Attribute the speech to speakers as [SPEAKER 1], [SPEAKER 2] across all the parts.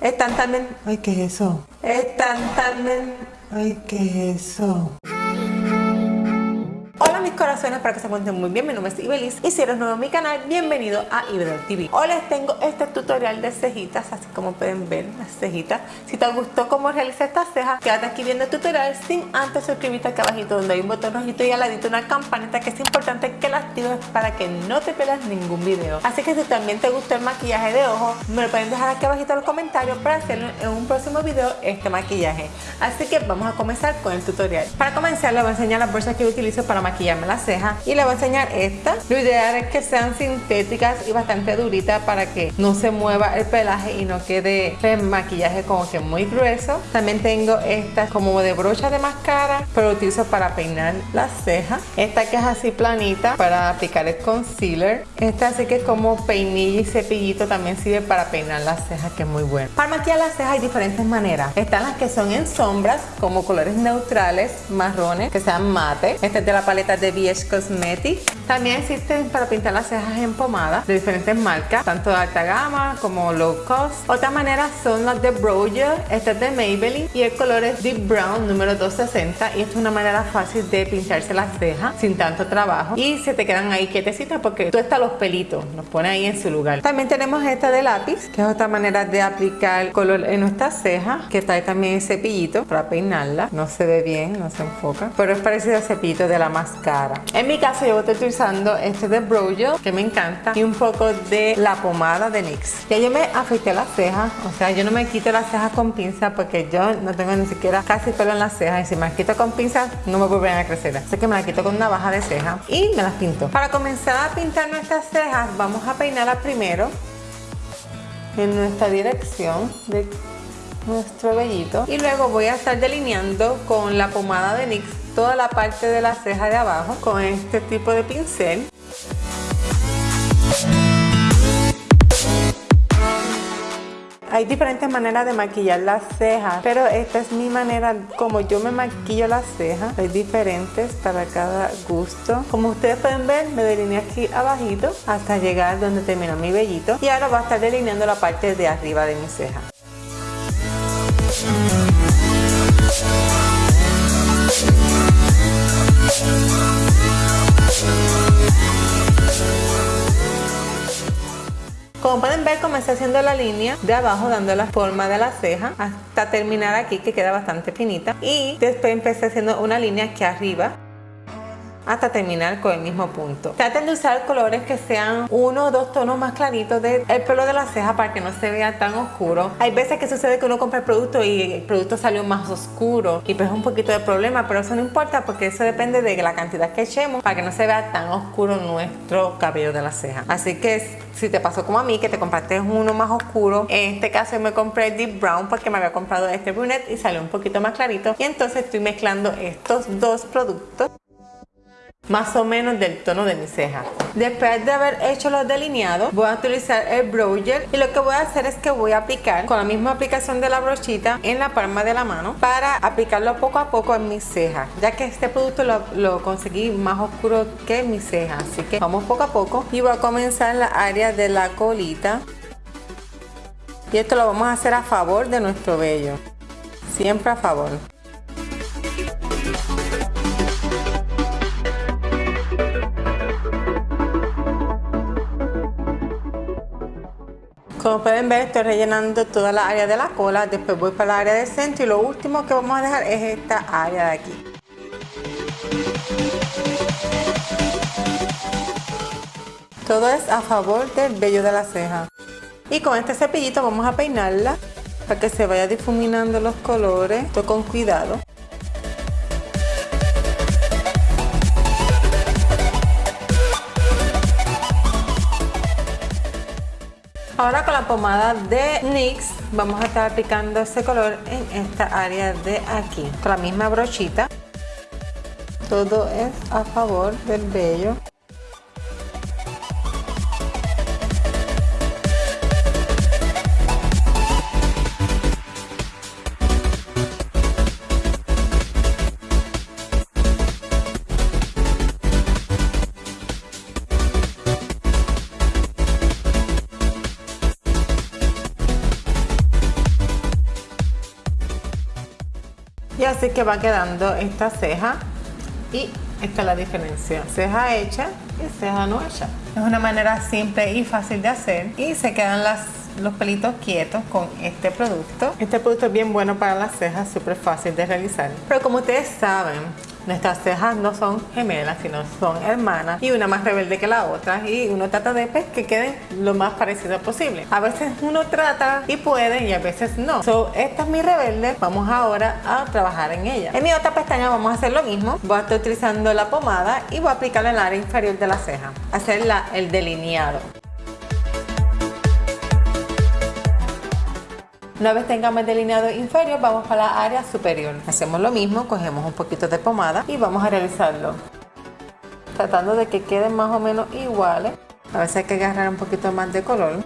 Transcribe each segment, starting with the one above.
[SPEAKER 1] Están también... Ay, ¿qué es eso? Están también... Ay, ¿qué es eso? Corazones, para que se encuentren muy bien, mi nombre es y si eres nuevo en mi canal, bienvenido a Ibel TV. Hoy les tengo este tutorial de cejitas, así como pueden ver las cejitas. Si te gustó cómo realizar estas cejas, quédate aquí viendo el tutorial sin antes suscribirte acá abajito donde hay un botón rojito y al ladito una campanita que es importante que la actives para que no te pierdas ningún video. Así que si también te gustó el maquillaje de ojos, me lo pueden dejar aquí abajito en los comentarios para hacer en un próximo video este maquillaje. Así que vamos a comenzar con el tutorial. Para comenzar les voy a enseñar las bolsas que utilizo para maquillar las cejas y le voy a enseñar esta. Lo ideal es que sean sintéticas y bastante duritas para que no se mueva el pelaje y no quede el maquillaje como que muy grueso. También tengo esta como de brocha de máscara pero utilizo para peinar las cejas esta que es así planita para aplicar el concealer. Esta así que es como peinilla y cepillito también sirve para peinar las cejas que es muy bueno para maquillar las cejas hay diferentes maneras. Están las que son en sombras como colores neutrales marrones que sean mate. Esta es de la paleta de Cosmetics. También existen para pintar las cejas en pomada de diferentes marcas, tanto de alta gama como low cost. Otra manera son las de Broja, esta es de Maybelline y el color es Deep Brown número 260 y esta es una manera fácil de pincharse las cejas sin tanto trabajo y se te quedan ahí quietecitas porque tú estás los pelitos, los pone ahí en su lugar. También tenemos esta de lápiz, que es otra manera de aplicar color en nuestras cejas, que trae también el cepillito para peinarla. No se ve bien, no se enfoca, pero es parecido al cepillito de la máscara en mi caso yo estoy utilizando este de Brojo, que me encanta, y un poco de la pomada de NYX. Ya yo me afeité las cejas, o sea, yo no me quito las cejas con pinza porque yo no tengo ni siquiera casi pelo en las cejas y si me las quito con pinza no me vuelven a crecer. Así que me las quito con una baja de ceja y me las pinto. Para comenzar a pintar nuestras cejas vamos a peinarlas primero en nuestra dirección de nuestro vellito y luego voy a estar delineando con la pomada de NYX toda la parte de la ceja de abajo con este tipo de pincel Hay diferentes maneras de maquillar las cejas, pero esta es mi manera como yo me maquillo las cejas. Hay diferentes para cada gusto. Como ustedes pueden ver, me delineé aquí abajito hasta llegar donde termina mi vellito. Y ahora voy a estar delineando la parte de arriba de mi ceja. Como pueden ver comencé haciendo la línea de abajo dando la forma de la ceja hasta terminar aquí que queda bastante finita. Y después empecé haciendo una línea aquí arriba hasta terminar con el mismo punto. Traten de usar colores que sean uno o dos tonos más claritos del pelo de la ceja para que no se vea tan oscuro. Hay veces que sucede que uno compra el producto y el producto salió más oscuro y pues es un poquito de problema, pero eso no importa porque eso depende de la cantidad que echemos para que no se vea tan oscuro nuestro cabello de la ceja. Así que si te pasó como a mí que te compraste uno más oscuro, en este caso me compré el Deep Brown porque me había comprado este brunette y salió un poquito más clarito y entonces estoy mezclando estos dos productos más o menos del tono de mi ceja. Después de haber hecho los delineados, voy a utilizar el broger y lo que voy a hacer es que voy a aplicar con la misma aplicación de la brochita en la palma de la mano para aplicarlo poco a poco en mis cejas, ya que este producto lo, conseguí más oscuro que mi ceja, así que vamos poco a poco y voy a comenzar en la área de la colita y esto lo vamos a hacer a favor de nuestro vello, siempre a favor. Como pueden ver estoy rellenando toda la área de la cola, después voy para la área del centro y lo último que vamos a dejar es esta área de aquí. Todo es a favor del vello de la ceja. Y con este cepillito vamos a peinarla para que se vaya difuminando los colores, esto con cuidado. Ahora con la pomada de NYX vamos a estar aplicando ese color en esta área de aquí. Con la misma brochita. Todo es a favor del vello. Y así que va quedando esta ceja y esta es la diferencia. Ceja hecha y ceja no hecha. Es una manera simple y fácil de hacer y se quedan los pelitos quietos con este producto. Este producto es bien bueno para las cejas, súper fácil de realizar. Pero como ustedes saben, Nuestras cejas no son gemelas, sino son hermanas y una más rebelde que la otra y uno trata de pues, que queden lo más parecido posible. A veces uno trata y puede y a veces no. So, esta es mi rebelde, vamos ahora a trabajar en ella. En mi otra pestaña vamos a hacer lo mismo. Voy a estar utilizando la pomada y voy a aplicarla en el área inferior de la ceja. Hacer el delineado. Una vez tengamos el delineado inferior, vamos para la área superior. Hacemos lo mismo, cogemos un poquito de pomada y vamos a realizarlo. Tratando de que queden más o menos iguales. A veces hay que agarrar un poquito más de color.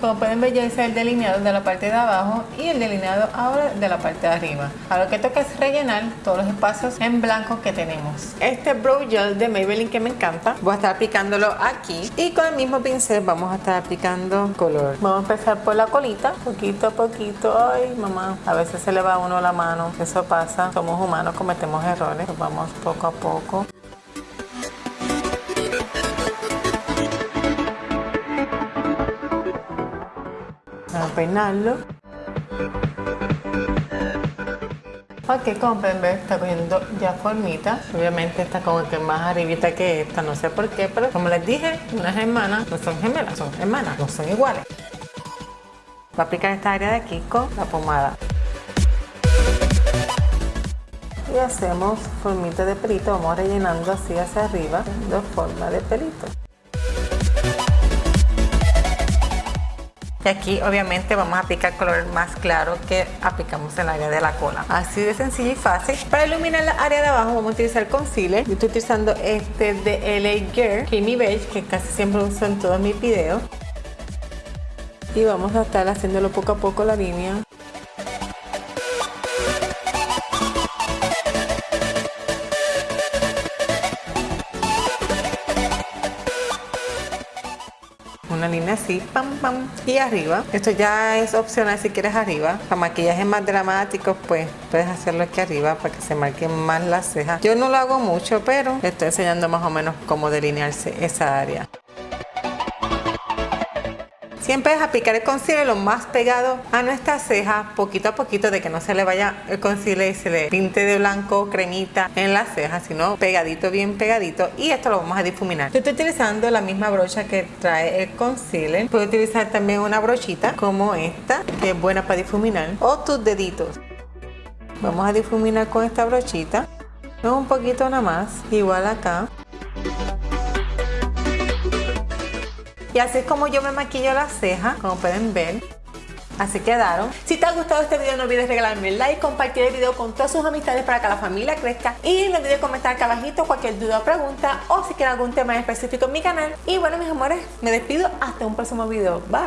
[SPEAKER 1] Como pueden ver ya hice el delineado de la parte de abajo y el delineado ahora de la parte de arriba. Ahora lo que toca es rellenar todos los espacios en blanco que tenemos. Este Brow Gel de Maybelline que me encanta, voy a estar aplicándolo aquí y con el mismo pincel vamos a estar aplicando color. Vamos a empezar por la colita, poquito a poquito. Ay mamá, a veces se le va a uno la mano, eso pasa, somos humanos, cometemos errores, vamos poco a poco. Peinarlo. Ok, como pueden ver, está cogiendo ya formita. Obviamente está como que más arribita que esta, no sé por qué, pero como les dije, unas hermanas no son gemelas, son hermanas, no son iguales. Voy a aplicar esta área de aquí con la pomada. Y hacemos formita de pelito, vamos rellenando así hacia arriba, de forma de pelito. Y aquí obviamente vamos a aplicar color más claro que aplicamos en el área de la cola. Así de sencillo y fácil. Para iluminar la área de abajo vamos a utilizar concealer. Yo estoy utilizando este de LA Girl Creamy Beige que casi siempre uso en todos mis videos. Y vamos a estar haciéndolo poco a poco la línea. Una línea así, pam, pam, y arriba. Esto ya es opcional si quieres arriba. Para maquillaje más dramático, pues puedes hacerlo aquí arriba para que se marquen más las cejas. Yo no lo hago mucho, pero estoy enseñando más o menos cómo delinearse esa área. Siempre es aplicar el concealer lo más pegado a nuestra ceja, poquito a poquito, de que no se le vaya el concealer y se le pinte de blanco cremita en la ceja, sino pegadito, bien pegadito. Y esto lo vamos a difuminar. Yo estoy utilizando la misma brocha que trae el concealer. Puedo utilizar también una brochita como esta, que es buena para difuminar, o tus deditos. Vamos a difuminar con esta brochita. Un poquito nada más, igual acá. Y así es como yo me maquillo las cejas, como pueden ver. Así quedaron. Si te ha gustado este video no olvides regalarme el like, compartir el video con todas sus amistades para que la familia crezca y no olvides comentar acá abajito cualquier duda o pregunta o si quieren algún tema específico en mi canal. Y bueno mis amores, me despido hasta un próximo video. Bye.